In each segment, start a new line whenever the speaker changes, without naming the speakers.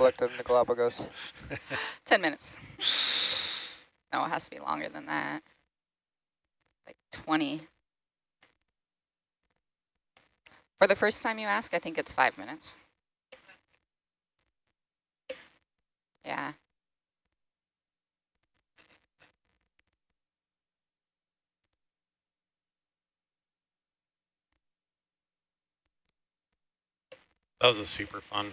collected in the Galapagos?
10 minutes. No, it has to be longer than that. Like 20. For the first time you ask, I think it's five minutes. Yeah.
That was a super fun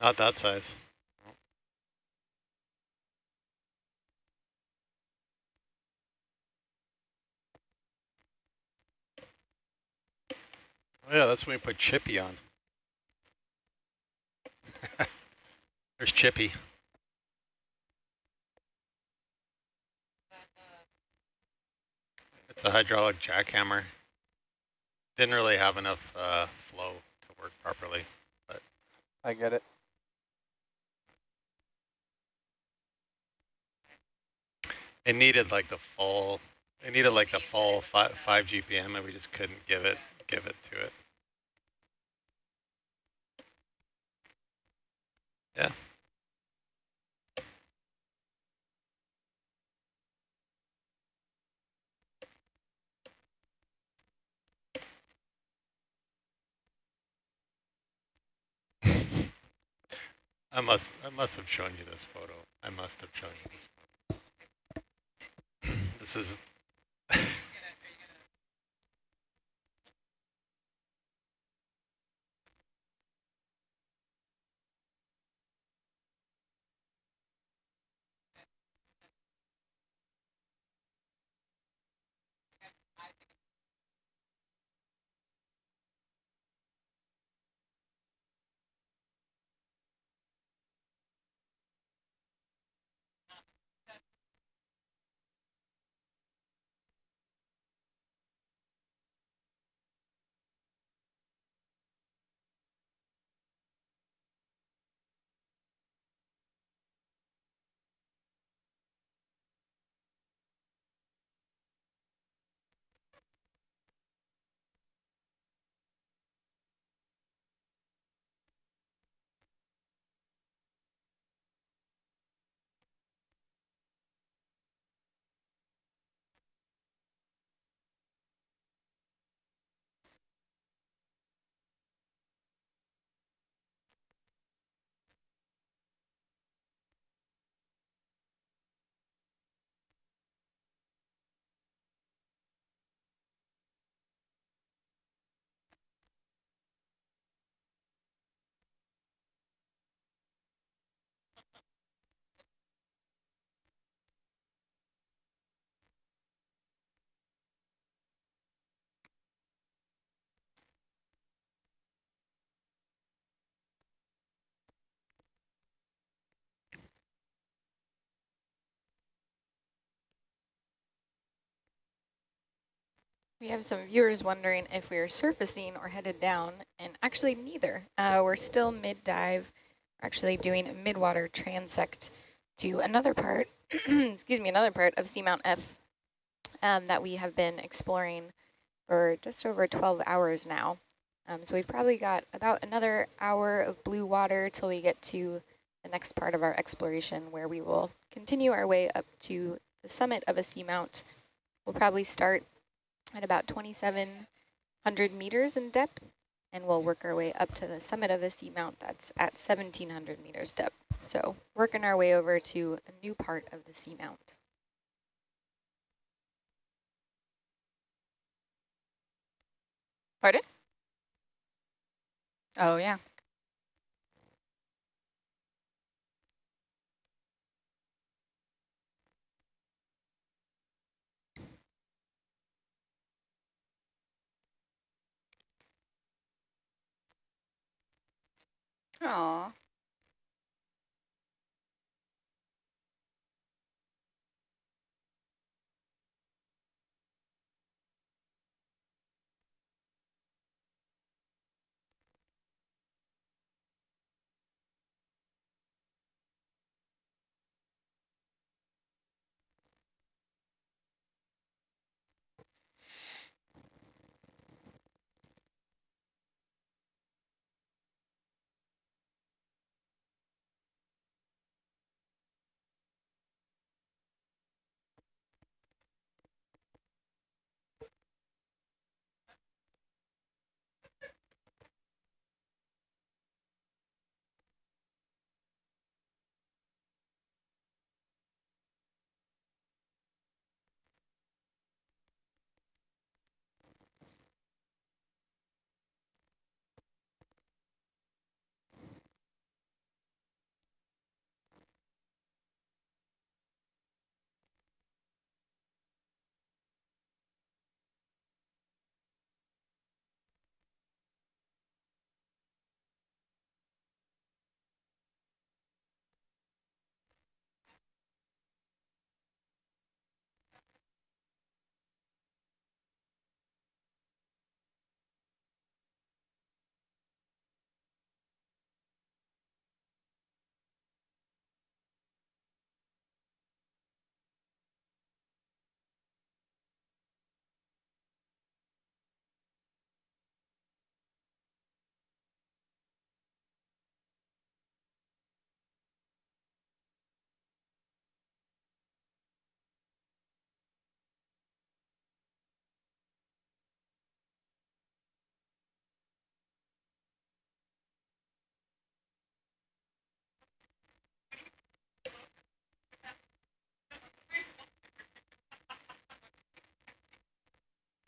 Not that size. Oh yeah, that's when we put Chippy on. There's Chippy. It's a hydraulic jackhammer. Didn't really have enough uh, flow to work properly, but
I get it.
It needed like the full, it needed like the full five, five GPM, and we just couldn't give it, give it to it. Yeah. I must I must have shown you this photo. I must have shown you this. This is
We have some viewers wondering if we are surfacing or headed down, and actually neither. Uh, we're still mid-dive, actually doing a mid-water transect to another part, excuse me, another part of Seamount F um, that we have been exploring for just over 12 hours now. Um, so we've probably got about another hour of blue water till we get to the next part of our exploration where we will continue our way up to the summit of a seamount. We'll probably start at about 2,700 meters in depth, and we'll work our way up to the summit of the seamount that's at 1,700 meters depth. So working our way over to a new part of the seamount. Pardon? Oh, yeah. Aw.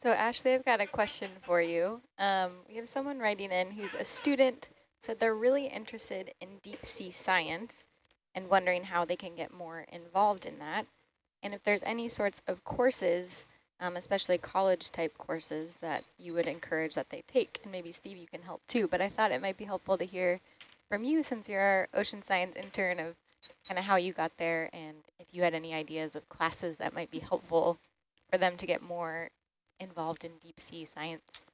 So Ashley, I've got a question for you. Um, we have someone writing in who's a student, said they're really interested in deep sea science and wondering how they can get more involved in that. And if there's any sorts of courses, um, especially college type courses that you would encourage that they take. And maybe Steve, you can help too, but I thought it might be helpful to hear from you since you're our ocean science intern of kind of how you got there and if you had any ideas of classes that might be helpful for them to get more involved in deep sea science?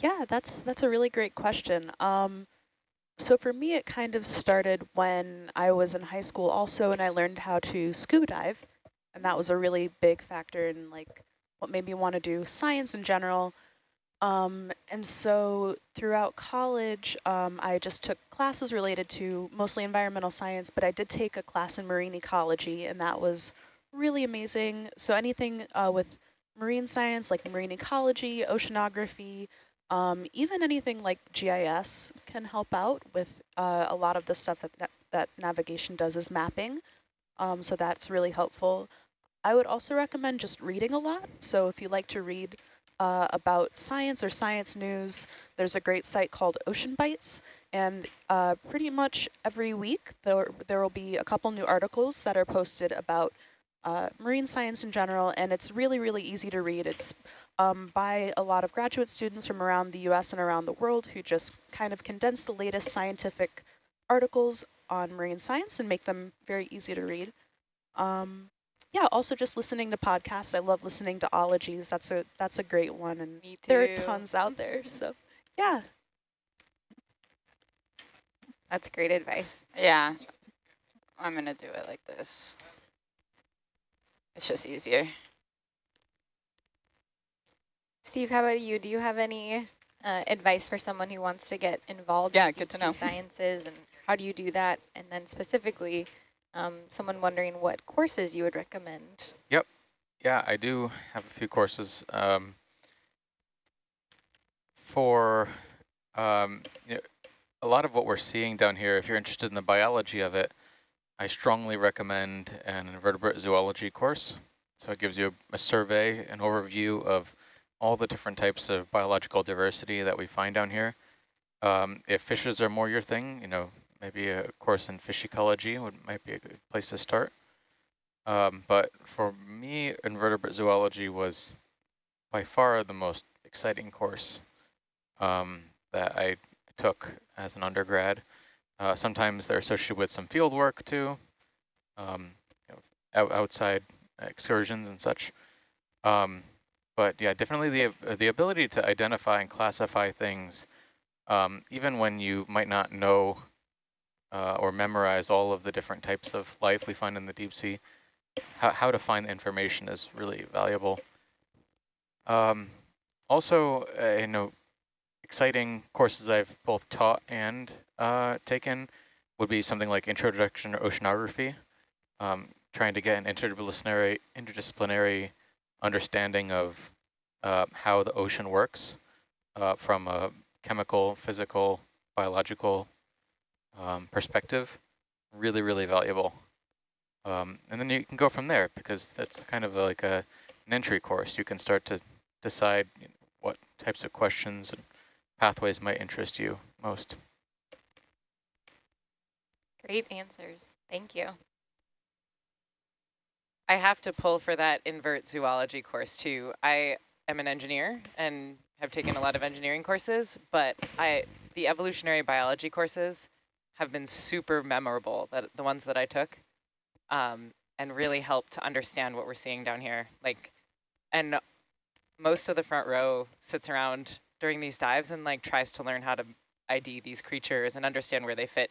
Yeah, that's that's a really great question. Um, so for me, it kind of started when I was in high school also, and I learned how to scuba dive. And that was a really big factor in like what made me want to do science in general. Um, and so throughout college, um, I just took classes related to mostly environmental science, but I did take a class in marine ecology, and that was really amazing. So anything uh, with marine science, like marine ecology, oceanography, um, even anything like GIS can help out with uh, a lot of the stuff that, that, that navigation does is mapping. Um, so that's really helpful. I would also recommend just reading a lot. So if you like to read uh, about science or science news, there's a great site called Ocean Bites. And uh, pretty much every week there, there will be a couple new articles that are posted about uh, marine science in general, and it's really, really easy to read. It's um, by a lot of graduate students from around the US and around the world who just kind of condense the latest scientific articles on marine science and make them very easy to read. Um, yeah, also just listening to podcasts. I love listening to ologies. That's a that's a great one, and there are tons out there. So, yeah.
That's great advice.
Yeah, I'm gonna do it like this. It's just easier.
Steve, how about you? Do you have any uh, advice for someone who wants to get involved
yeah,
in
good to
know. sciences and how do you do that? And then specifically, um, someone wondering what courses you would recommend.
Yep. Yeah, I do have a few courses. Um, for um, you know, a lot of what we're seeing down here, if you're interested in the biology of it, I strongly recommend an invertebrate zoology course. So it gives you a, a survey, an overview of all the different types of biological diversity that we find down here. Um, if fishes are more your thing, you know, maybe a course in fish ecology would might be a good place to start. Um, but for me, invertebrate zoology was by far the most exciting course um, that I took as an undergrad. Uh, sometimes they're associated with some field work too, um, you know, outside excursions and such. Um, but yeah, definitely the the ability to identify and classify things, um, even when you might not know uh, or memorize all of the different types of life we find in the deep sea, how, how to find the information is really valuable. Um, also, uh, you know, exciting courses I've both taught and uh, taken would be something like Introduction to Oceanography, um, trying to get an interdisciplinary, interdisciplinary understanding of uh, how the ocean works uh, from a chemical, physical, biological um, perspective. Really, really valuable. Um, and then you can go from there because that's kind of like a, an entry course. You can start to decide what types of questions and pathways might interest you most.
Great answers. Thank you.
I have to pull for that invert zoology course too. I am an engineer and have taken a lot of engineering courses, but I the evolutionary biology courses have been super memorable, that the ones that I took, um, and really helped to understand what we're seeing down here. Like, and most of the front row sits around during these dives and like tries to learn how to ID these creatures and understand where they fit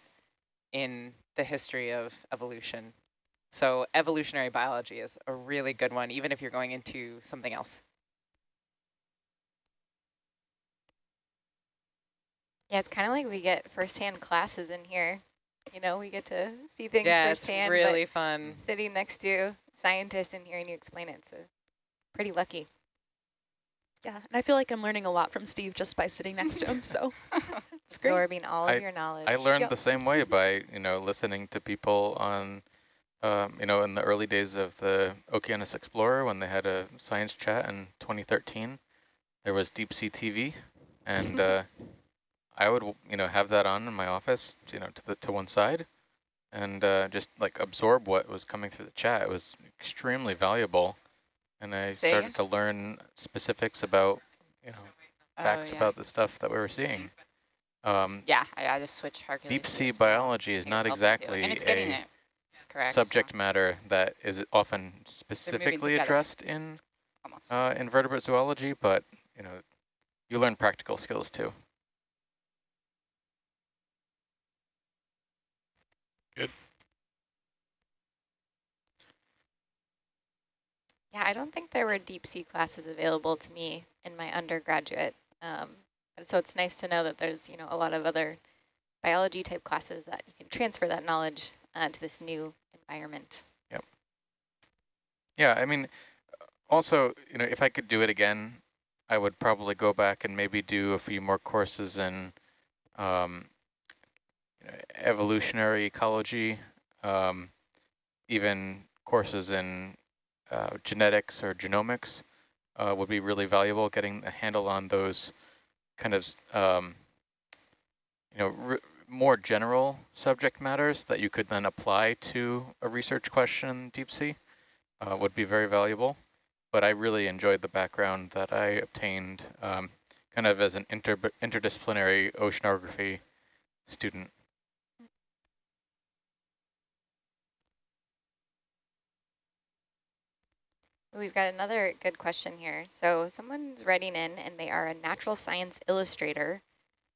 in the history of evolution. So evolutionary biology is a really good one, even if you're going into something else.
Yeah, it's kind of like we get firsthand classes in here. You know, we get to see things
yeah,
firsthand.
it's really fun.
Sitting next to scientists and hearing you explain it, so pretty lucky.
Yeah, and I feel like I'm learning a lot from Steve just by sitting next to him, so it's great.
Absorbing all
I,
of your knowledge.
I learned
yep.
the same way by, you know, listening to people on Um, you know, in the early days of the Okeanos Explorer, when they had a science chat in 2013, there was deep sea TV, and uh, I would, you know, have that on in my office, you know, to the to one side, and uh, just like absorb what was coming through the chat. It was extremely valuable, and I
Say
started
again?
to learn specifics about, you know,
Oh,
facts
yeah.
about the stuff that we were seeing. Um,
Yeah, I, I just switched Hercules.
deep sea biology is not
it's helping too.
exactly
And it's getting
a
it correct. so
subject matter that is often specifically addressed in uh, invertebrate zoology, but you know, you learn practical skills too. Good.
Yeah, I don't think there were deep sea classes available to me in my undergraduate. Um, and so it's nice to know that there's, you know, a lot of other biology type classes that you can transfer that knowledge uh, to this new environment. Yep.
Yeah, I mean, also, you know, if I could do it again, I would probably go back and maybe do a few more courses in um, you know, evolutionary ecology, um, even courses in uh, genetics or genomics uh, would be really valuable. Getting a handle on those kind of, um, you know, more general subject matters that you could then apply to a research question in deep sea uh, would be very valuable. But I really enjoyed the background that I obtained um, kind of as an inter interdisciplinary oceanography student.
We've got another good question here. So someone's writing in and they are a natural science illustrator,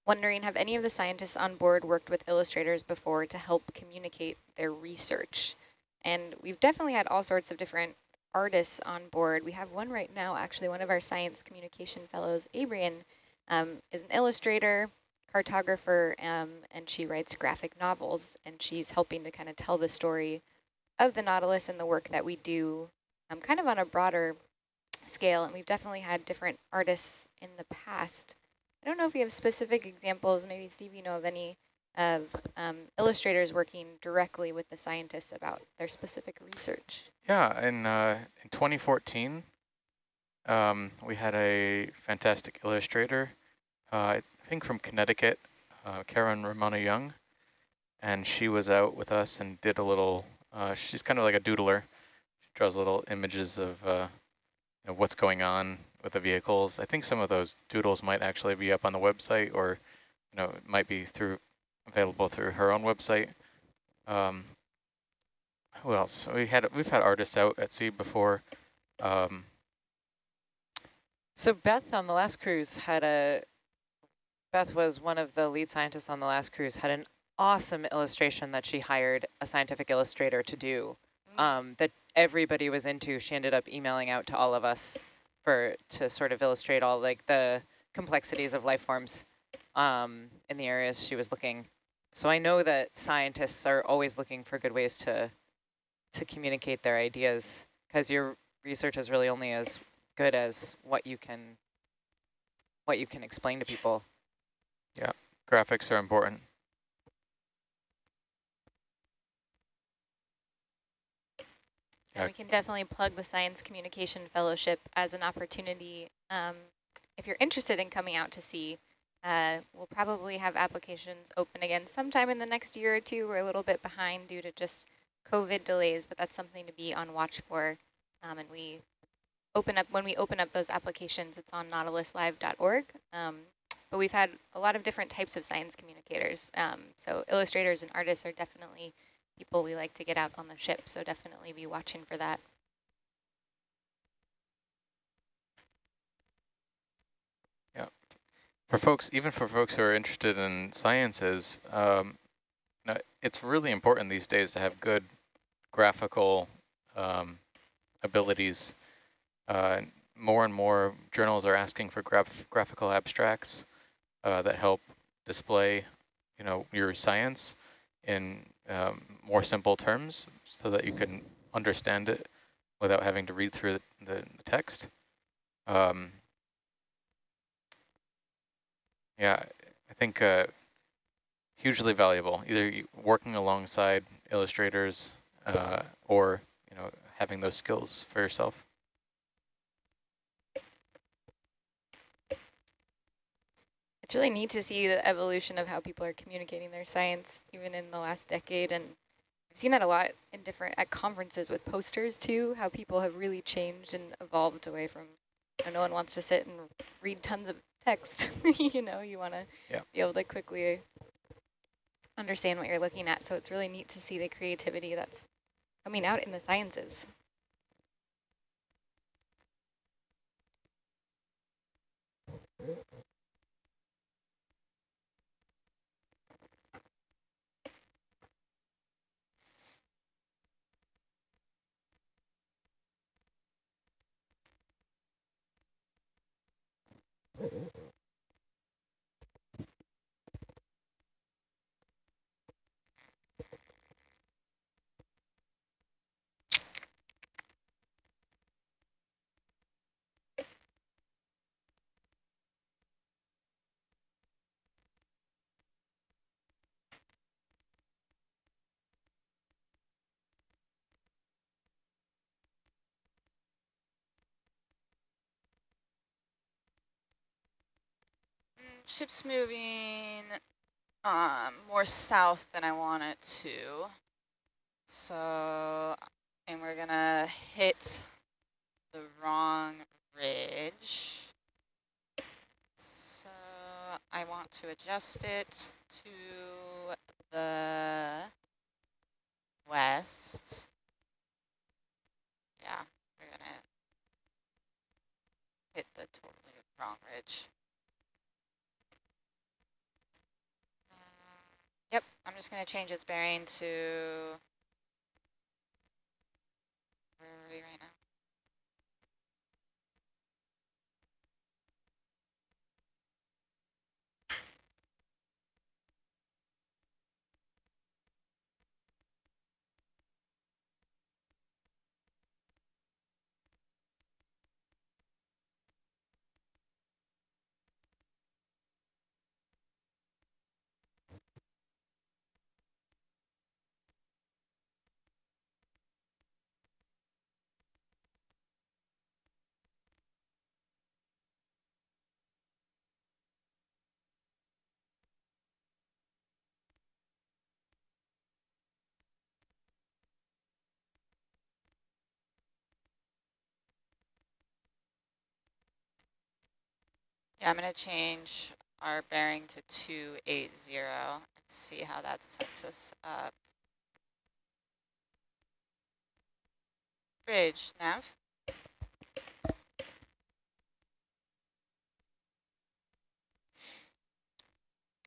wondering have any of the scientists on board worked with illustrators before to help communicate their research? And we've definitely had all sorts of different artists on board. We have one right now, actually, one of our science communication fellows, Abrian, um, is an illustrator, cartographer, um, and she writes graphic novels, and she's helping to kind of tell the story of the Nautilus and the work that we do um, kind of on a broader scale. And we've definitely had different artists in the past. I don't know if you have specific examples. Maybe, Steve, you know of any of um, illustrators working directly with the scientists about their specific research.
Yeah, in, uh, in 2014, um, we had a fantastic illustrator, uh, I think from Connecticut, uh, Karen Romano Young, and she was out with us and did a little, uh, she's kind of like a doodler. She draws little images of uh, you know, what's going on with the vehicles. I think some of those doodles might actually be up on the website or, you know, it might be through available through her own website. Um, who else? We had we've had artists out at sea before. Um,
So Beth on the last cruise had a, Beth was one of the lead scientists on the last cruise, had an awesome illustration that she hired a scientific illustrator to do um, that everybody was into. She ended up emailing out to all of us for to sort of illustrate all like the complexities of life forms um, in the areas she was looking. So I know that scientists are always looking for good ways to to communicate their ideas because your research is really only as good as what you can what you can explain to people.
Yeah, graphics are important.
We can definitely plug the Science Communication Fellowship as an opportunity. Um, if you're interested in coming out to sea, uh, we'll probably have applications open again sometime in the next year or two. We're a little bit behind due to just COVID delays, but that's something to be on watch for. Um, and we open up, when we open up those applications, it's on nautiluslive.org. Um, but we've had a lot of different types of science communicators. Um, so illustrators and artists are definitely people we like to get out on the ship, so definitely be watching for that.
Yeah, for folks, even for folks who are interested in sciences, um, no, it's really important these days to have good graphical um, abilities. Uh, more and more journals are asking for graph graphical abstracts uh, that help display, you know, your science in um, more simple terms, so that you can understand it without having to read through the, the, text. Um, yeah, I think uh, hugely valuable, either working alongside illustrators uh, or you know having those skills for yourself.
It's really neat to see the evolution of how people are communicating their science, even in the last decade. And I've seen that a lot in different at conferences with posters too, how people have really changed and evolved away from, you know, no one wants to sit and read tons of text. you know, you want to
yeah.
be able to quickly understand what you're looking at. So it's really neat to see the creativity that's coming out in the sciences.
Ship's moving um, more south than I want it to. So, and we're gonna hit the wrong ridge. So I want to adjust it to the west. Yeah, we're gonna hit the totally wrong ridge. Yep, I'm just going to change its bearing to, where are we right now? Yeah, I'm going to change our bearing to 280 and see how that sets us up. Bridge, nav.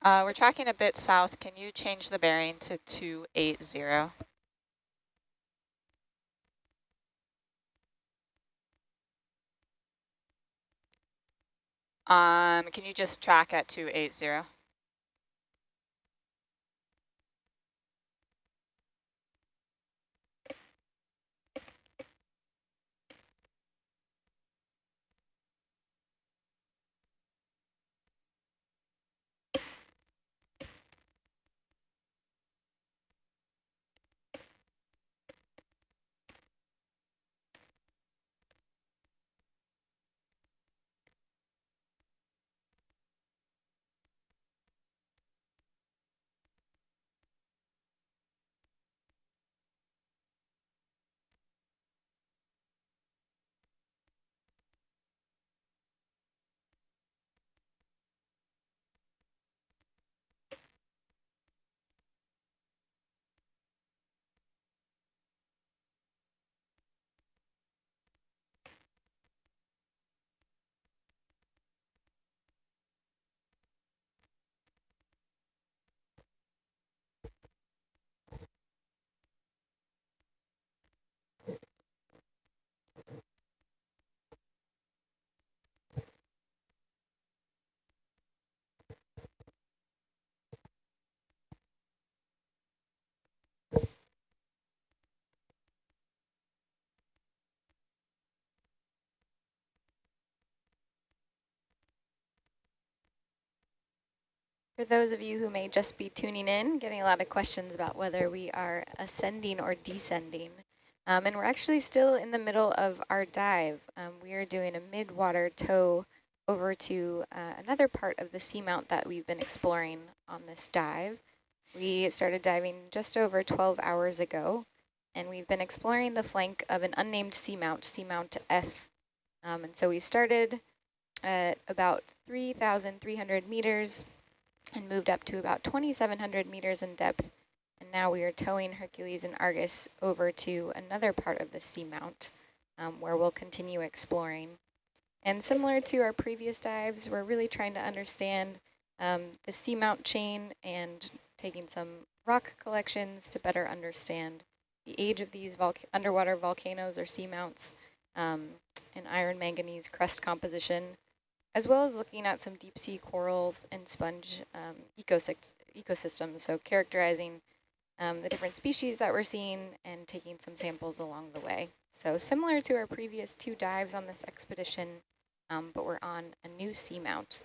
Uh, we're tracking a bit south. Can you change the bearing to 280? Um, can you just track at 280?
For those of you who may just be tuning in, getting a lot of questions about whether we are ascending or descending. Um, and we're actually still in the middle of our dive. Um, we are doing a mid-water tow over to uh, another part of the seamount that we've been exploring on this dive. We started diving just over 12 hours ago, and we've been exploring the flank of an unnamed seamount, Seamount F. Um, and so we started at about 3,300 meters and moved up to about 2,700 meters in depth. And now we are towing Hercules and Argus over to another part of the seamount um, where we'll continue exploring. And similar to our previous dives, we're really trying to understand um, the seamount chain and taking some rock collections to better understand the age of these underwater volcanoes or seamounts um, and iron manganese crust composition, as well as looking at some deep sea corals and sponge um, ecosystems, so characterizing um, the different species that we're seeing and taking some samples along the way. So similar to our previous two dives on this expedition, um, but we're on a new seamount.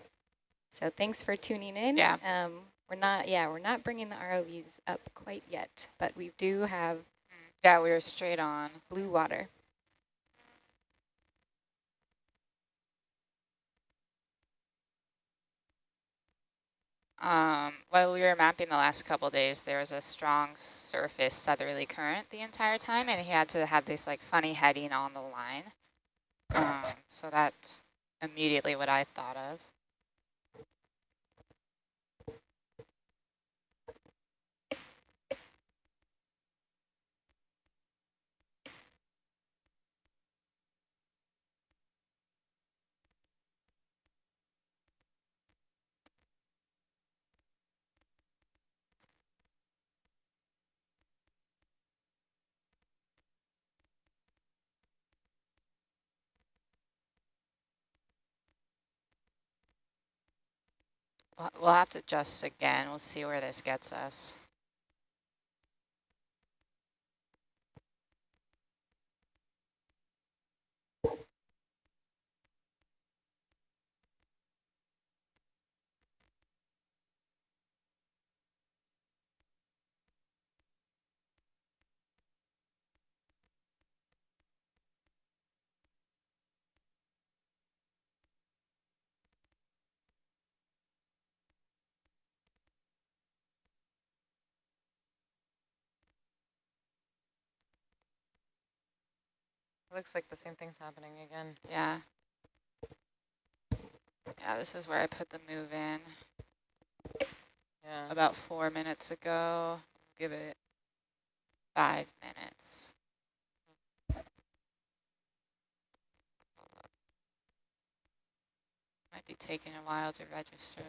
So thanks for tuning in.
Yeah.
Um, we're not, yeah, we're not bringing the ROVs up quite yet, but we do have
yeah, we were straight on.
Blue water.
Um, while we were mapping the last couple days, there was a strong surface southerly current the entire time, and he had to have this like funny heading on the line. Um, so that's immediately what I thought of. We'll have to adjust again. We'll see where this gets us.
Looks like the same thing's happening again.
Yeah. Yeah, this is where I put the move in.
Yeah.
About four minutes ago. Give it five minutes. Might be taking a while to register.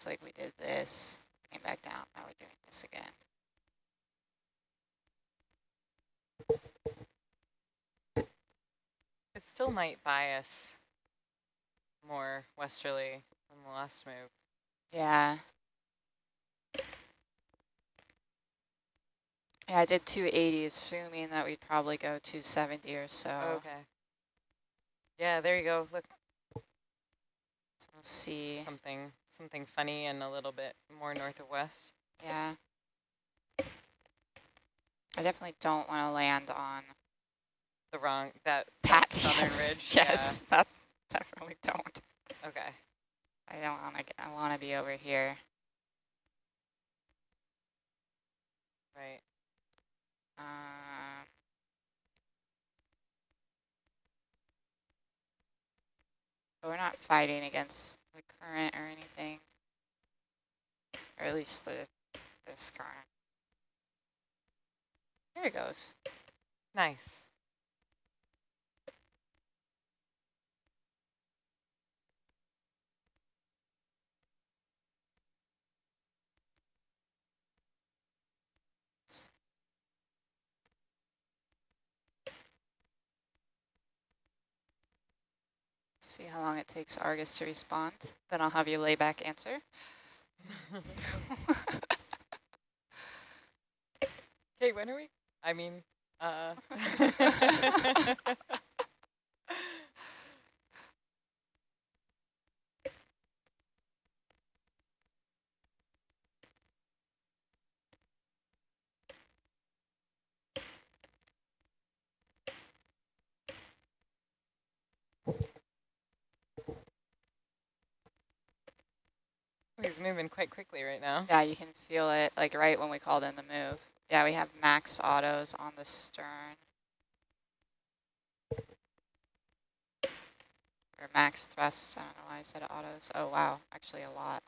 Looks like we did this, came back down, now we're doing this again.
It still might bias more westerly than the last move.
Yeah. Yeah, I did 280, assuming that we'd probably go 270 or so.
Okay. Yeah, there you go. Look.
Let's see.
Something something funny and a little bit more north of west.
Yeah. I definitely don't want to land on
the wrong that,
that
southern
yes,
ridge.
Yes,
yeah.
that definitely don't.
Okay.
I don't want to. I want to be over here.
Right.
Um. But we're not fighting against the current or anything or at least the, this current. There it goes.
Nice.
See how long it takes Argus to respond. Then I'll have you lay back answer.
Okay, when are we? I mean, uh. moving quite quickly right now.
Yeah, you can feel it like right when we called in the move. Yeah, we have max autos on the stern. Or max thrust, I don't know why I said autos. Oh wow, actually a lot.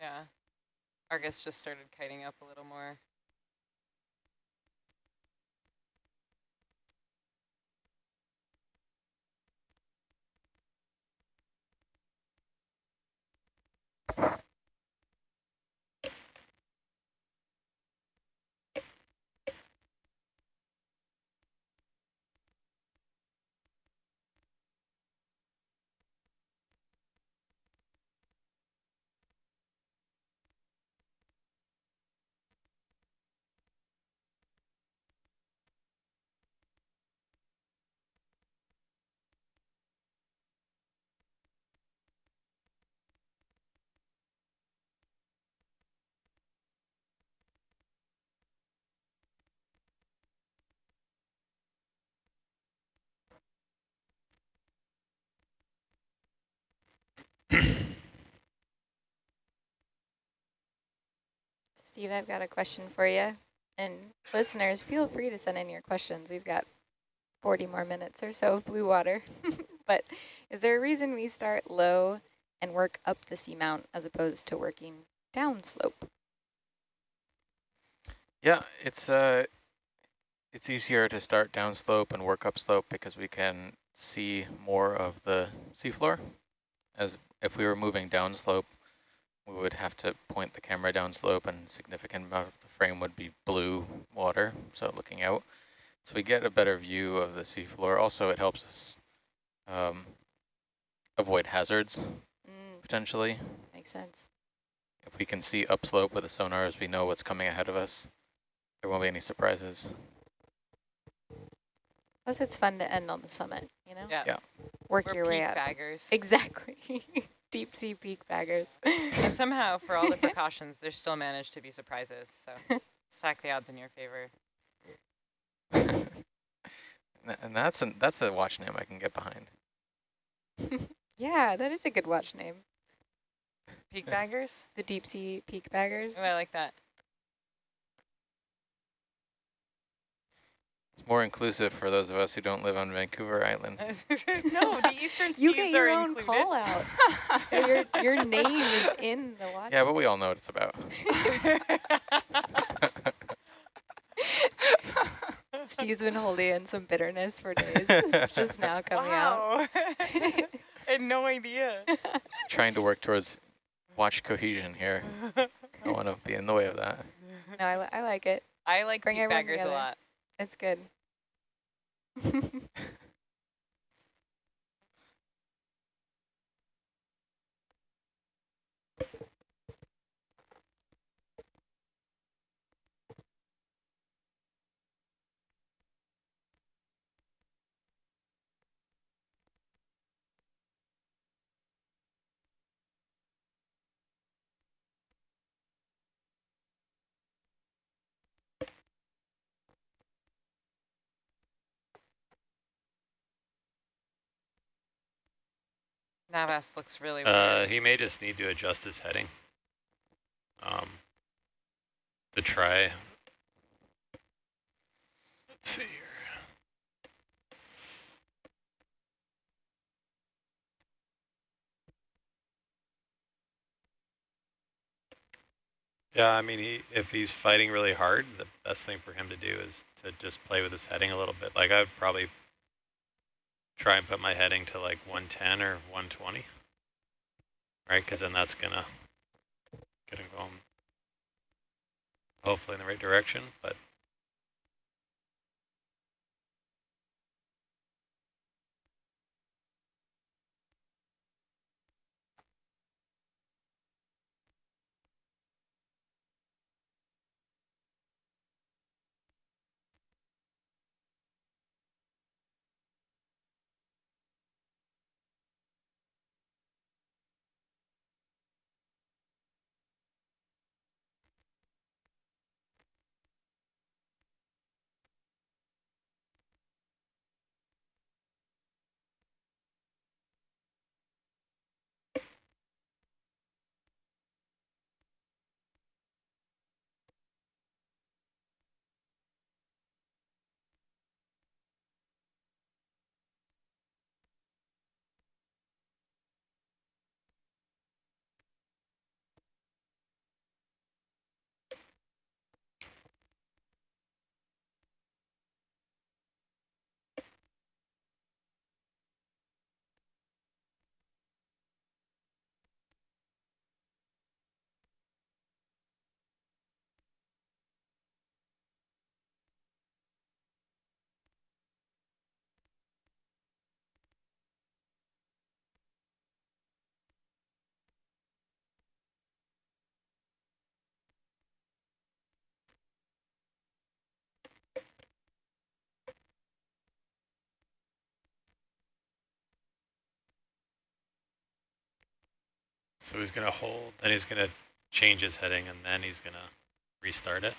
Yeah. Argus just started kiting up a little more.
you Steve, I've got a question for you. And listeners, feel free to send in your questions. We've got 40 more minutes or so of blue water. but is there a reason we start low and work up the seamount as opposed to working downslope?
Yeah, it's uh, it's easier to start downslope and work upslope because we can see more of the seafloor. As if we were moving downslope, we would have to point the camera downslope and significant amount of the frame would be blue water, so looking out. So we get a better view of the seafloor. Also, it helps us um, avoid hazards,
Mm,
potentially.
makes sense.
If we can see upslope with the sonars, we know what's coming ahead of us. There won't be any surprises.
Plus, it's fun to end on the summit, you know?
Yeah.
Yeah.
Work
We're
your way up.
baggers.
Exactly. Deep sea peak baggers.
and somehow, for all the precautions, there still managed to be surprises. So stack the odds in your favor.
And that's an, that's a watch name I can get behind.
yeah, that is a good watch name.
Peak baggers?
The deep sea peak baggers.
Oh, I like that.
It's more inclusive for those of us who don't live on Vancouver Island.
no, the Eastern
You
Steves
get your
are
own
included.
call out. your, your name is in the watch.
Yeah, but we all know what it's about.
Steve's been holding in some bitterness for days. It's just now coming out.
wow. I had no idea.
Trying to work towards watch cohesion here. I don't want to be in the way of that.
No, I, li I like it.
I like
Bring
peak
everyone
baggers a
together.
lot.
It's good.
Navas looks really
Uh,
weird.
he may just need to adjust his heading. Um, to try. Let's see here. Yeah, I mean, he, if he's fighting really hard, the best thing for him to do is to just play with his heading a little bit. Like I'd probably try and put my heading to like 110 or 120, right? Because then that's gonna, gonna going, hopefully in the right direction, but so he's going to hold, then he's going to change his heading, and then he's going to restart it.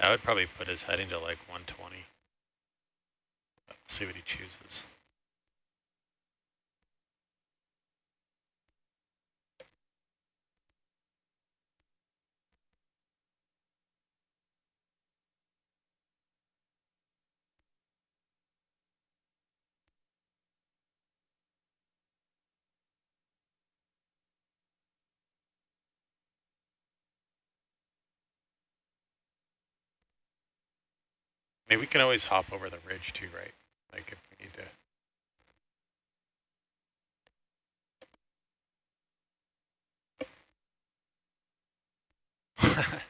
I would probably put his heading to like 120. See what he chooses. I mean, we can always hop over the ridge too, right? Like if we need to. yeah,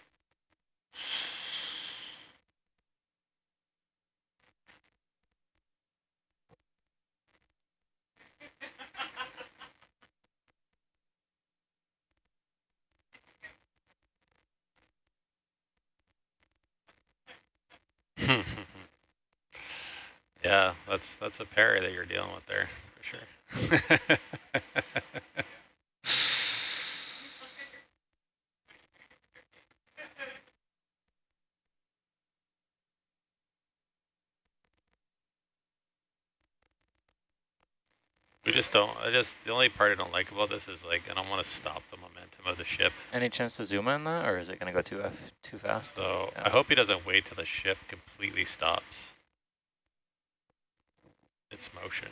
that's that's a parry that you're dealing with there for sure. we just don't, I just, the only part I don't like about this is like, I don't want to stop the momentum of the ship.
Any chance to zoom in that, or is it going to go too too fast?
So
Yeah.
I hope he doesn't wait till the ship completely stops its motion.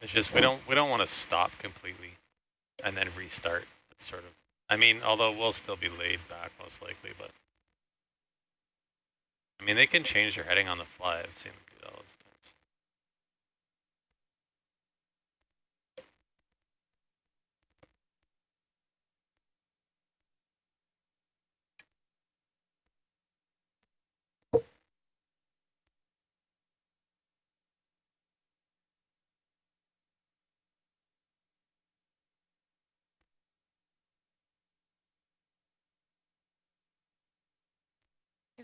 It's just we don't we don't want to stop completely and then restart. It's sort of I mean, although we'll still be laid back most likely, but I mean they can change their heading on the fly. I've seen them do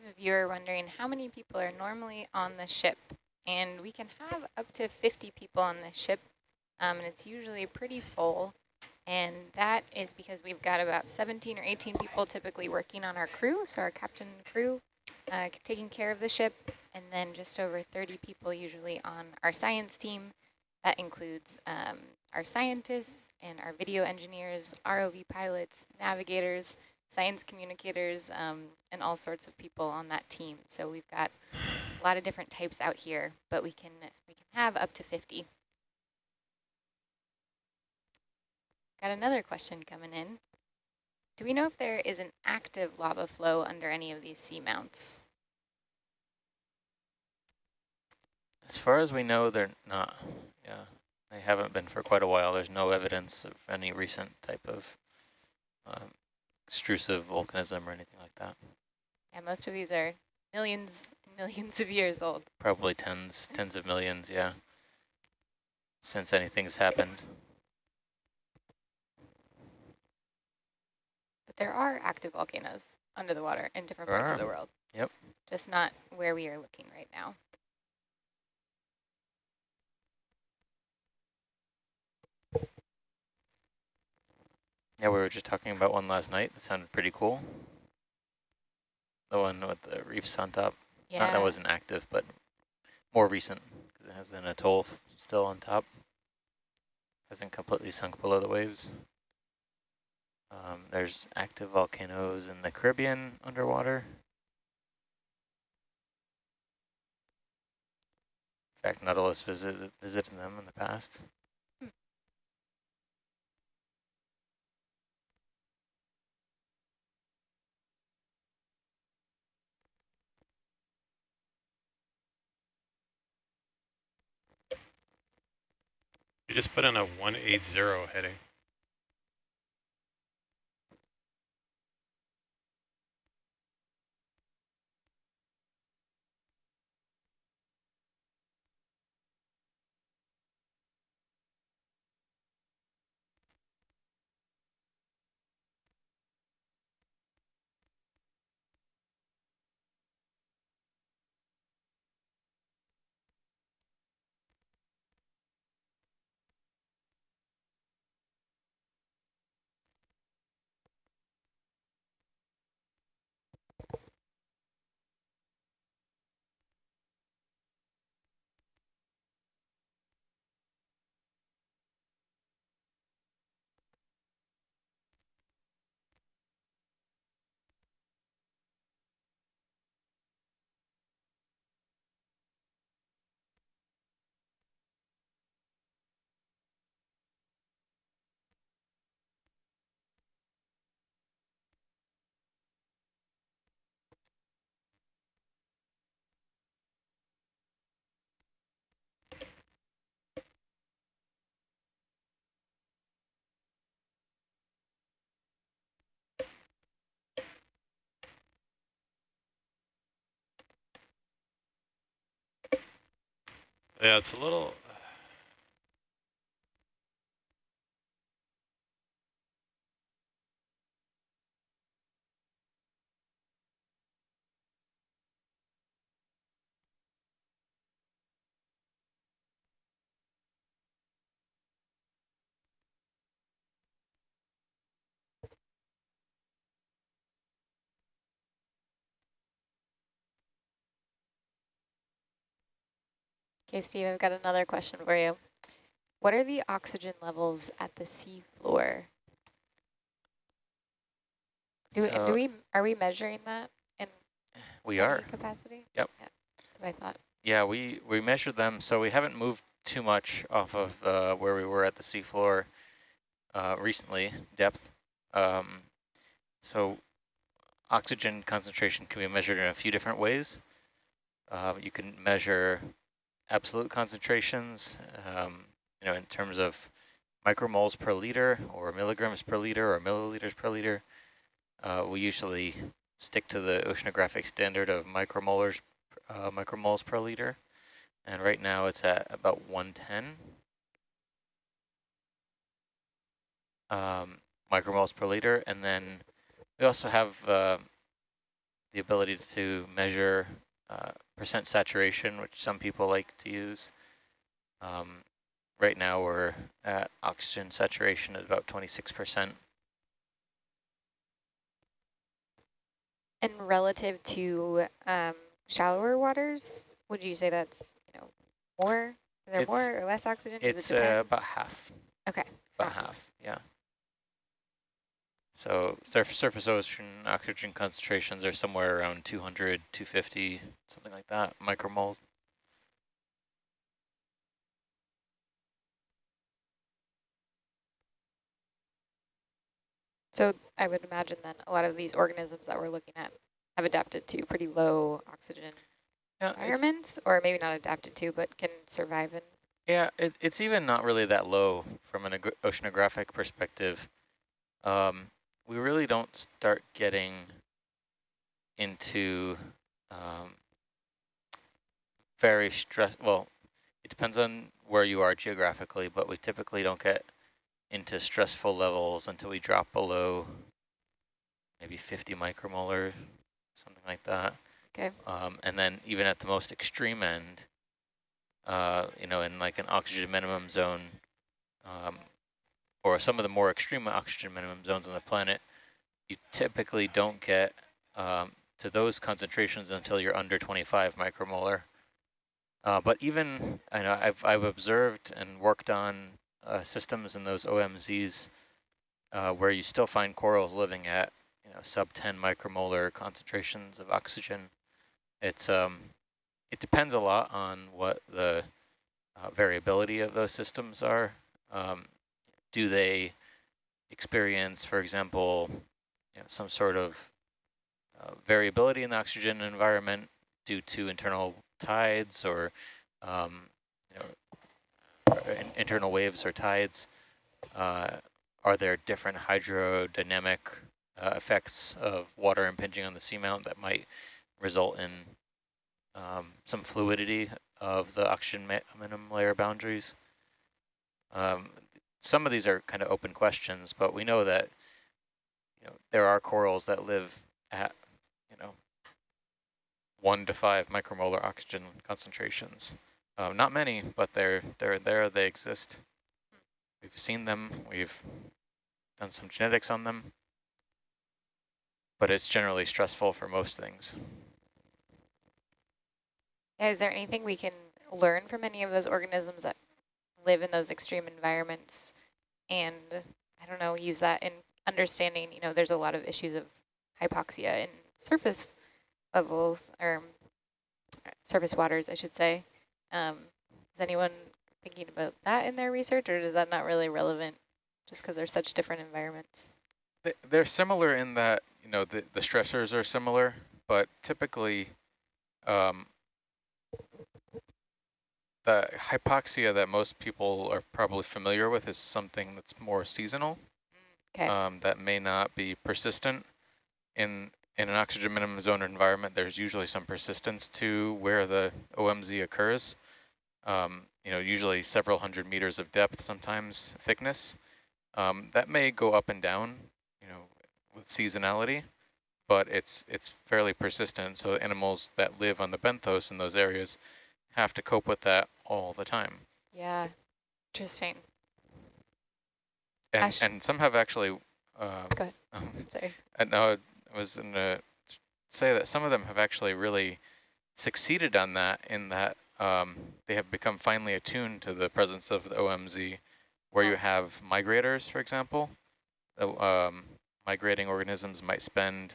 a viewer wondering how many people are normally on the ship. And we can have up to 50 people on the ship, um, and it's usually pretty full. And that is because we've got about 17 or 18 people typically working on our crew, so our captain and crew uh, taking care of the ship, and then just over 30 people usually on our science team. That includes um, our scientists and our video engineers, ROV pilots, navigators, science communicators, um, and all sorts of people on that team. So we've got a lot of different types out here, but we can we can have up to 50. Got another question coming in. Do we know if there is an active lava flow under any of these seamounts?
As far as we know, they're not. Yeah, they haven't been for quite a while. There's no evidence of any recent type of um, extrusive volcanism or anything like that.
Yeah, most of these are millions millions of years old.
Probably tens, tens of millions, yeah, since anything's happened.
But there are active volcanoes under the water in different
There
parts of
ah,
the world.
Yep.
Just not where we are looking right now.
Yeah, we were just talking about one last night that sounded pretty cool. The one with the reefs on top.
Yeah.
Not that wasn't active, but more recent because it has an atoll still on top. Hasn't completely sunk below the waves. Um, there's active volcanoes in the Caribbean underwater. In fact, Nautilus visited visited them in the past.
Just put in a 180 heading. Yeah, it's a little.
Okay, Steve, I've got another question for you. What are the oxygen levels at the seafloor? Do, we,
So-
do we are we measuring that in
We are.
capacity?
Yep.
Yeah, that's what I thought.
Yeah, we, we measured them, so we haven't moved too much off of uh, where we were at the seafloor uh, recently, depth. Um, so oxygen concentration can be measured in a few different ways. Uh, you can measure absolute concentrations, um, you know, in terms of micromoles per liter or milligrams per liter or milliliters per liter. Uh, we usually stick to the oceanographic standard of micromolars uh, micromoles per liter. And right now it's at about 110 um, micromoles per liter. And then we also have uh, the ability to measure uh, percent saturation, which some people like to use. Um, right now we're at oxygen saturation at about 26%.
And relative to um, shallower waters, would you say that's you know more? Is there
It's-
more or less oxygen?
It's
it
uh, about half.
Okay,
About
half.
half, yeah. So surf surface ocean oxygen concentrations are somewhere around 200, 250, something like that, micromoles.
So I would imagine then a lot of these organisms that we're looking at have adapted to pretty low oxygen
Yeah,
environments, or maybe not adapted to, but can survive in.
yeah, it, it's even not really that low from an oceanographic perspective. Um, we really don't start getting into um, very stress. Well, it depends on where you are geographically, but we typically don't get into stressful levels until we drop below maybe 50 micromolar, something like that.
Okay.
Um, and then even at the most extreme end, uh, you know, in like an oxygen minimum zone, um, or some of the more extreme oxygen minimum zones on the planet, you typically don't get um, to those concentrations until you're under 25 micromolar. Uh, but even, I know I've, I've observed and worked on uh, systems in those OMZs uh, where you still find corals living at, you know, sub 10 micromolar concentrations of oxygen. It's um, it depends a lot on what the uh, variability of those systems are. Um, do they experience, for example, you know, some sort of uh, variability in the oxygen environment due to internal tides or um, you know, in internal waves or tides? Uh, are there different hydrodynamic uh, effects of water impinging on the seamount that might result in um, some fluidity of the oxygen minimum layer boundaries? Um, some of these are kind of open questions, but we know that you know there are corals that live at you know one to five micromolar oxygen concentrations. Uh, not many, but they're they're there. They exist. We've seen them. We've done some genetics on them, but it's generally stressful for most things.
Is there anything we can learn from any of those organisms that live in those extreme environments and, I don't know, use that in understanding, you know, there's a lot of issues of hypoxia in surface levels, or surface waters, I should say. Um, is anyone thinking about that in their research, or is that not really relevant just because they're such different environments?
They're similar in that, you know, the, the stressors are similar, but typically um, the hypoxia that most people are probably familiar with is something that's more seasonal.
Okay.
Um, that may not be persistent. In in an oxygen minimum zone environment, there's usually some persistence to where the OMZ occurs. Um, you know, usually several hundred meters of depth, sometimes thickness. Um, that may go up and down, you know, with seasonality, but it's it's fairly persistent. So animals that live on the benthos in those areas have to cope with that all the time.
Yeah, interesting.
And,
Ash-
and some have actually, uh,
Go ahead.
um,
Sorry.
I know I was going to say that some of them have actually really succeeded on that in that um, they have become finely attuned to the presence of the OMZ, where you have migrators, for example. The, um, migrating organisms might spend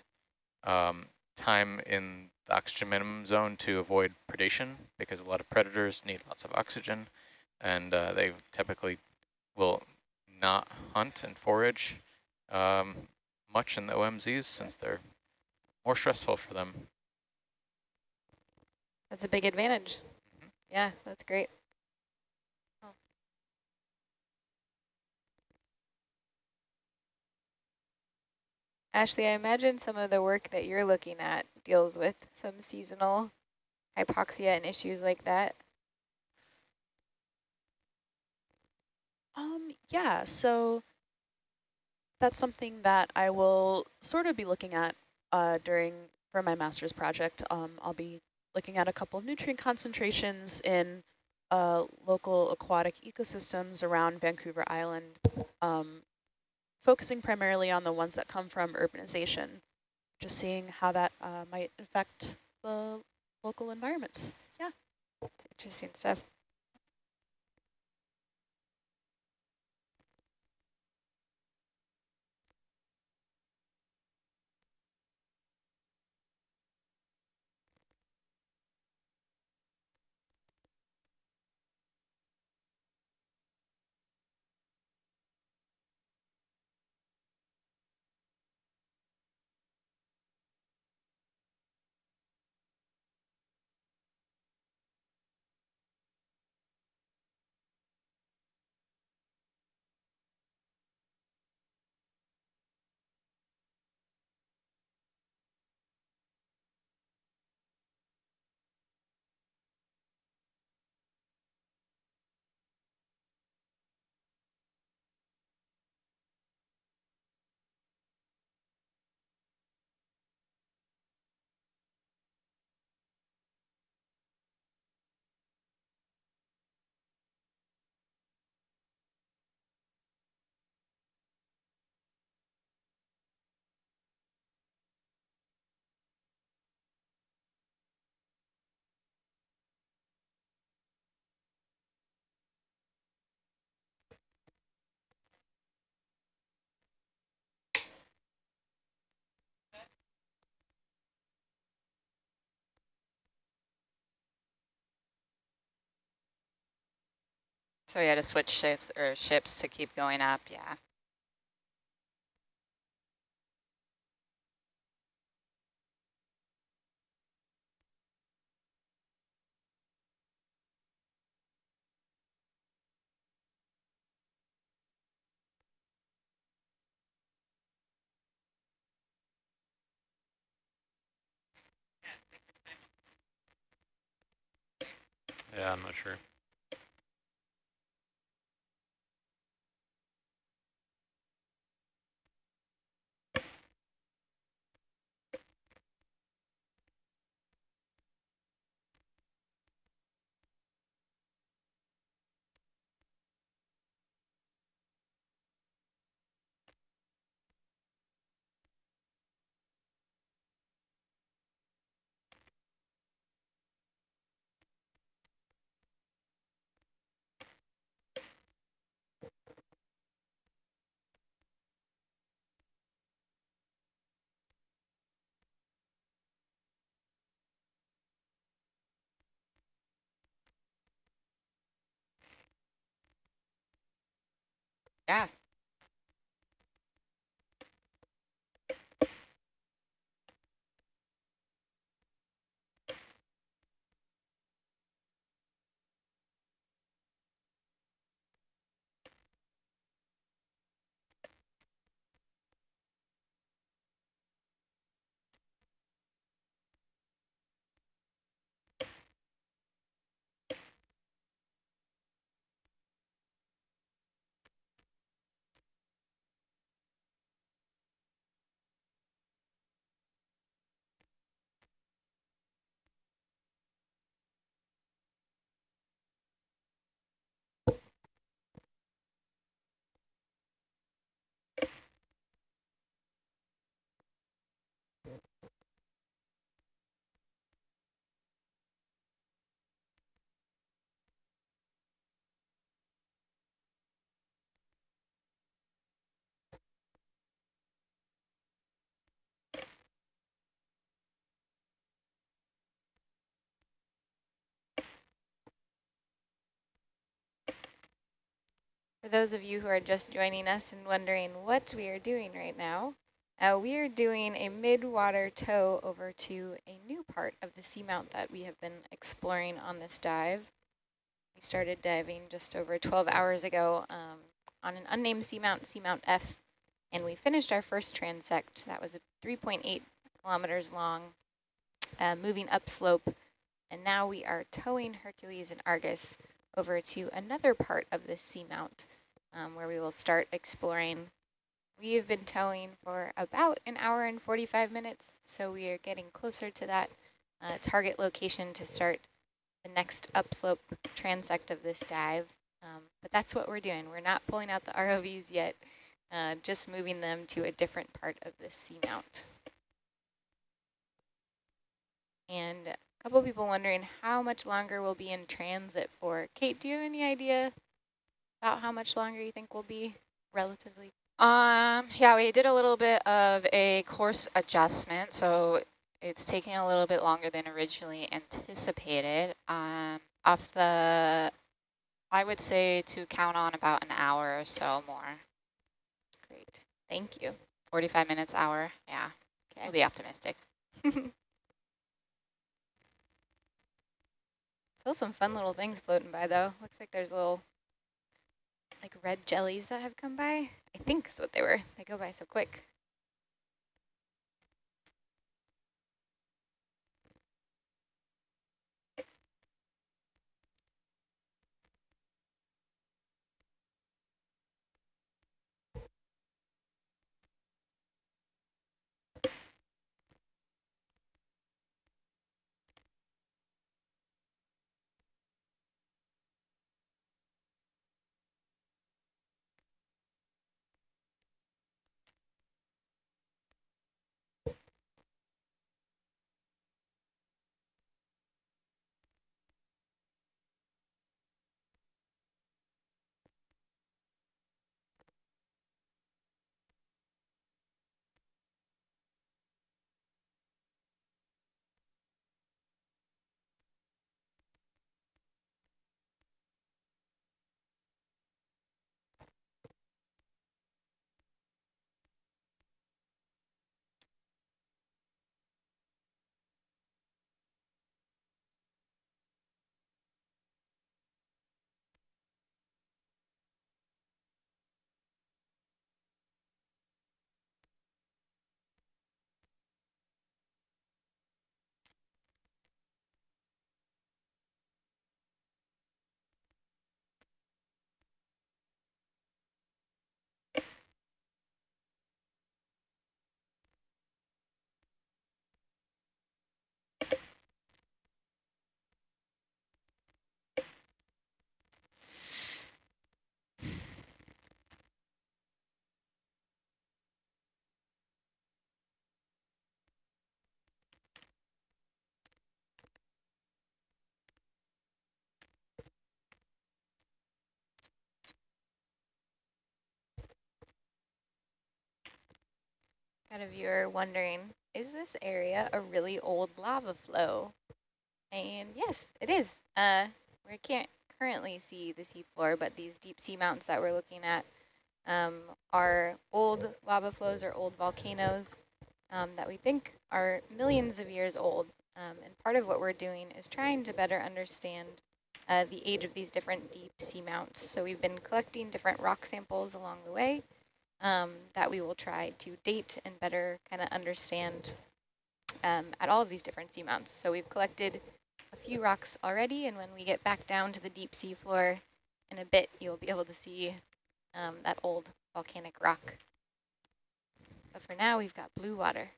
um, time in the oxygen minimum zone to avoid predation because a lot of predators need lots of oxygen and uh, they typically will not hunt and forage um, much in the OMZs since they're more stressful for them.
That's a big advantage.
Mhm.
Yeah, that's great. Oh. Ashley, I imagine some of the work that you're looking at deals with some seasonal hypoxia and issues like that.
Um, yeah, so that's something that I will sort of be looking at uh, during for my master's project. Um, I'll be looking at a couple of nutrient concentrations in uh, local aquatic ecosystems around Vancouver Island, um, focusing primarily on the ones that come from urbanization, just seeing how that uh, might affect the local environments. Yeah.
It's interesting stuff.
So we had to switch ships or ships to keep going up. Yeah.
Yeah, I'm not sure.
Yeah.
For those of you who are just joining us and wondering what we are doing right now, uh, we are doing a mid-water tow over to a new part of the seamount that we have been exploring on this dive. We started diving just over 12 hours ago um, on an unnamed seamount, Seamount F, and we finished our first transect. That was a 3.8 kilometers long, uh, moving upslope, and now we are towing Hercules and Argus over to another part of the seamount um, where we will start exploring. We have been towing for about an hour and 45 minutes, so we are getting closer to that uh, target location to start the next upslope transect of this dive. Um, but that's what we're doing. We're not pulling out the ROVs yet, uh, just moving them to a different part of the seamount. And couple people wondering how much longer we'll be in transit for. Kate, do you have any idea about how much longer you think we'll be relatively?
Um, yeah, we did a little bit of a course adjustment, so it's taking a little bit longer than originally anticipated. Um, off the, I would say to count on about an hour or so more.
Great, thank you.
45 minutes, hour, yeah,
Okay.
I'll be optimistic.
Still some fun little things floating by though. Looks like there's little like red jellies that have come by. I think is what they were. They go by so quick. Got a viewer wondering, is this area a really old lava flow? And yes, it is. Uh, we can't currently see the seafloor, but these deep sea mountains that we're looking at um, are old lava flows or old volcanoes um, that we think are millions of years old. Um, and part of what we're doing is trying to better understand uh, the age of these different deep sea mounts. So we've been collecting different rock samples along the way um, that we will try to date and better kind of understand um, at all of these different seamounts. So we've collected a few rocks already, and when we get back down to the deep sea floor in a bit, you'll be able to see um, that old volcanic rock. But for now, we've got blue water.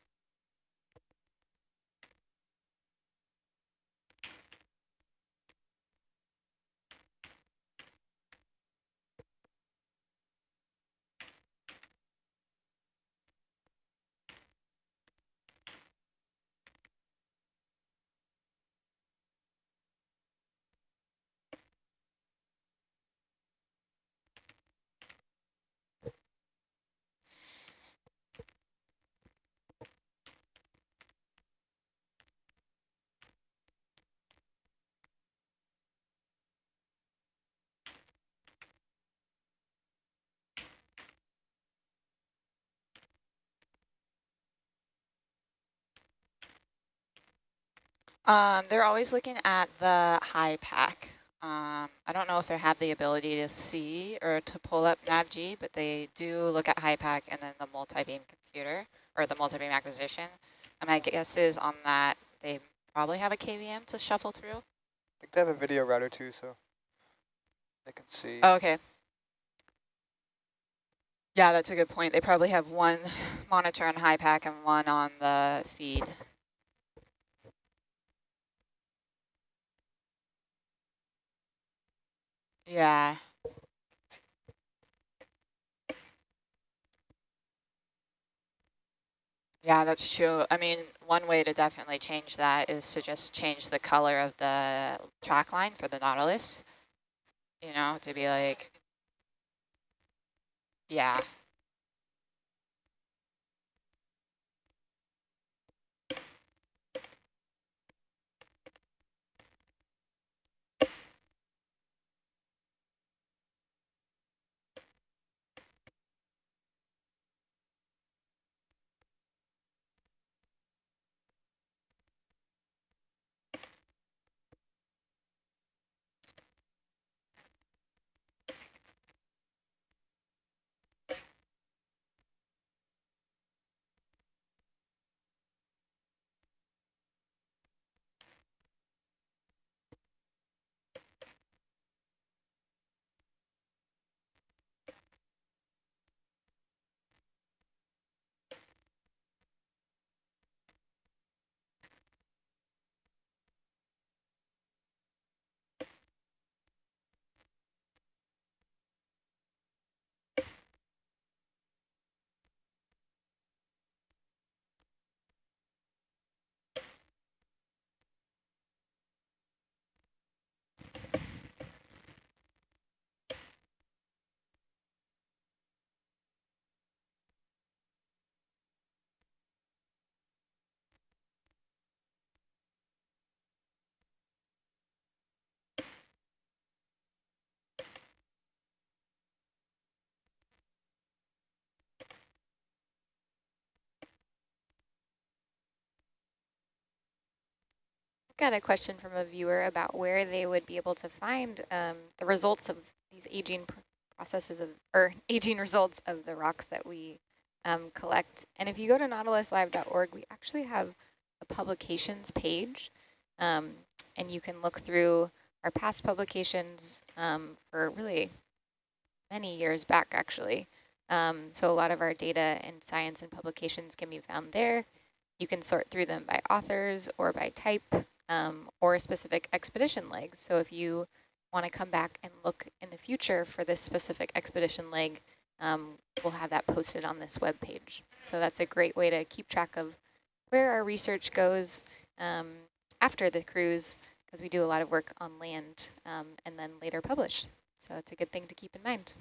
Um, they're always looking at the HYPACK. Um, I don't know if they have the ability to see or to pull up NavG, but they do look at HYPACK and then the multi-beam computer or the multi-beam acquisition. And my guess is on that they probably have a KVM to shuffle through.
I think they have a video router too, so they can see.
Oh, okay. Yeah, that's a good point. They probably have one monitor on HYPACK and one on the feed. Yeah. Yeah, that's true. I mean, one way to definitely change that is to just change the color of the track line for the Nautilus, you know, to be like, yeah.
Got a question from a viewer about where they would be able to find um, the results of these aging pr processes of, or aging results of the rocks that we um, collect. And if you go to nautiluslive.org, we actually have a publications page, um, and you can look through our past publications um, for really many years back, actually. Um, so a lot of our data and science and publications can be found there. You can sort through them by authors or by type um, or specific expedition legs. So if you want to come back and look in the future for this specific expedition leg, um, we'll have that posted on this web page. So that's a great way to keep track of where our research goes um, after the cruise, because we do a lot of work on land um, and then later publish. So it's a good thing to keep in mind.